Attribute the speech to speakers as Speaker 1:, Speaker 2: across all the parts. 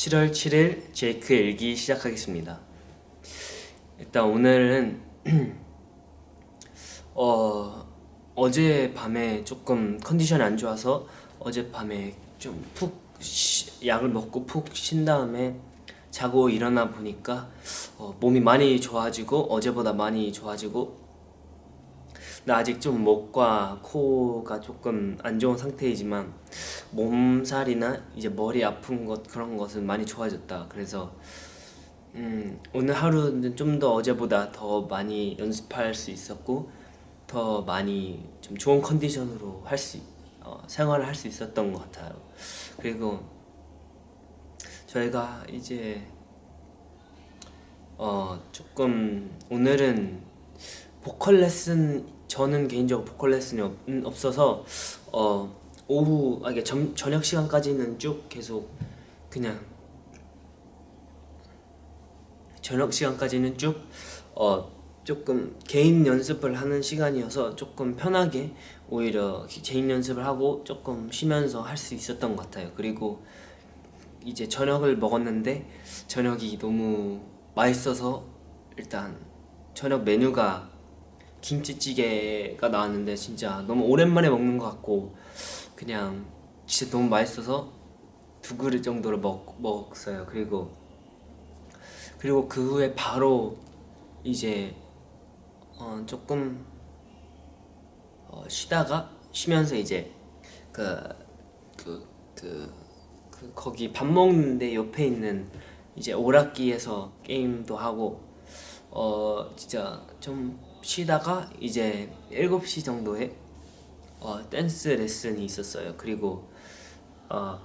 Speaker 1: 7월 7일 제이크의 일기 시작하겠습니다. 일단 오늘은 어 어제 밤에 조금 컨디션이 안 좋아서 어제 밤에 좀 푹 약을 먹고 푹 쉰 다음에 자고 일어나 보니까 어, 몸이 많이 좋아지고 어제보다 많이 좋아지고 나 아직 좀 목과 코가 조금 안 좋은 상태이지만 몸살이나 이제 머리 아픈 것 그런 것은 많이 좋아졌다. 그래서 음, 오늘 하루는 좀 더 어제보다 더 많이 연습할 수 있었고 더 많이 좀 좋은 컨디션으로 할 수 어, 생활을 할 수 있었던 것 같아요. 그리고 저희가 이제 어 조금 오늘은 보컬 레슨 저는 개인적으로 보컬 레슨이 없, 음, 없어서 어 오후 아 이게 점, 저녁 시간까지는 쭉 계속 그냥 저녁 시간까지는 쭉 어 조금 개인 연습을 하는 시간이어서 조금 편하게 오히려 개인 연습을 하고 조금 쉬면서 할 수 있었던 것 같아요. 그리고 이제 저녁을 먹었는데 저녁이 너무 맛있어서 일단 저녁 메뉴가 김치찌개가 나왔는데 진짜 너무 오랜만에 먹는 것 같고 그냥 진짜 너무 맛있어서 두 그릇 정도를 먹, 먹었어요. 그리고 그리고 그 후에 바로 이제 어 조금 어 쉬다가 쉬면서 이제 그 그, 그, 그 거기 밥 먹는데 옆에 있는 이제 오락기에서 게임도 하고 어 진짜 좀 쉬다가 이제 7시 정도에 어 댄스 레슨이 있었어요. 그리고 어,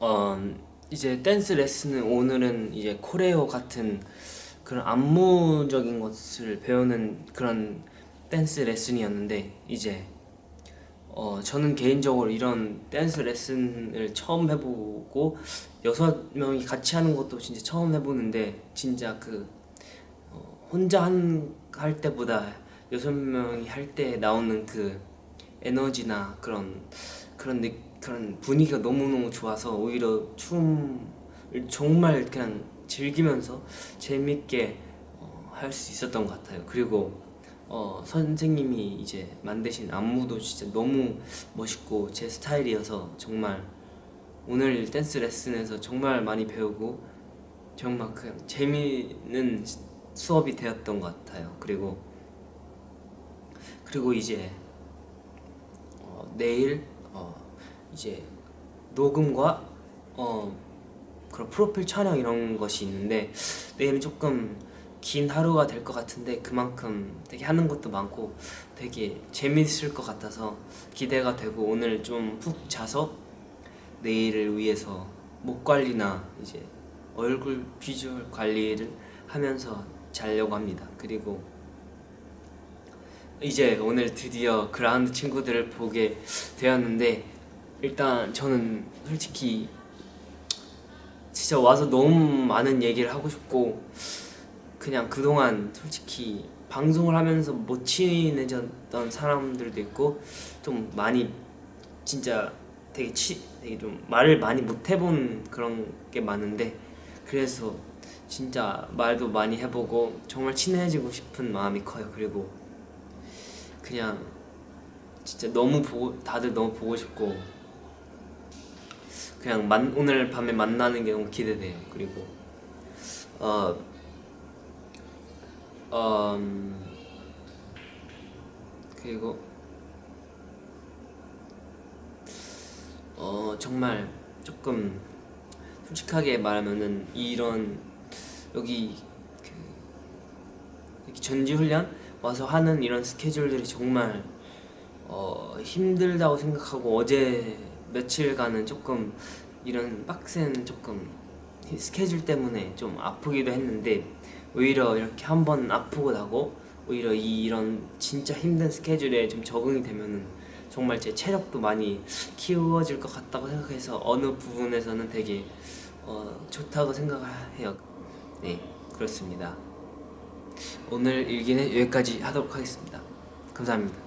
Speaker 1: 어 이제 댄스 레슨은 오늘은 이제 choreo 같은 그런 안무적인 것을 배우는 그런 댄스 레슨이었는데 이제 어 저는 개인적으로 이런 댄스 레슨을 처음 해보고 여섯 명이 같이 하는 것도 진짜 처음 해보는데 진짜 그 어 혼자 한, 할 때보다 여섯 명이 할 때 나오는 그 에너지나 그런 그런 느, 그런 분위기가 너무너무 좋아서 오히려 춤을 정말 그냥 즐기면서 재밌게 어, 할수 있었던 것 같아요. 그리고 어, 선생님이 이제 만드신 안무도 진짜 너무 멋있고 제 스타일이어서 정말 오늘 댄스 레슨에서 정말 많이 배우고 정말 그냥 재미있는 수업이 되었던 것 같아요. 그리고 그리고 이제 어, 내일 어, 이제 녹음과 어, 그런 프로필 촬영 이런 것이 있는데 내일은 조금 긴 하루가 될 것 같은데 그만큼 되게 하는 것도 많고 되게 재밌을 것 같아서 기대가 되고 오늘 좀 푹 자서 내일을 위해서 목 관리나 이제 얼굴 비주얼 관리를 하면서 자려고 합니다. 그리고 이제 오늘 드디어 그라운드 친구들을 보게 되었는데 일단 저는 솔직히 진짜 와서 너무 많은 얘기를 하고 싶고 그냥 그동안 솔직히 방송을 하면서 못 친해졌던 사람들도 있고 좀 많이 진짜 되게 치 되게 좀 말을 많이 못 해본 그런 게 많은데 그래서 진짜 말도 많이 해보고 정말 친해지고 싶은 마음이 커요. 그리고 그냥 진짜 너무 보고 다들 너무 보고 싶고 그냥 만, 오늘 밤에 만나는 게 너무 기대돼요. 그리고 어, 어 음, 그리고 어 정말 조금 솔직하게 말하면은 이런 여기 그 전지훈련 와서 하는 이런 스케줄들이 정말 어 힘들다고 생각하고 어제 며칠간은 조금 이런 빡센 조금 스케줄 때문에 좀 아프기도 했는데 오히려 이렇게 한 번 아프고 나고 오히려 이, 이런 진짜 힘든 스케줄에 좀 적응이 되면은 정말 제 체력도 많이 키워질 것 같다고 생각해서 어느 부분에서는 되게 어, 좋다고 생각해요. 네 그렇습니다 오늘 일기는 여기까지 하도록 하겠습니다. 감사합니다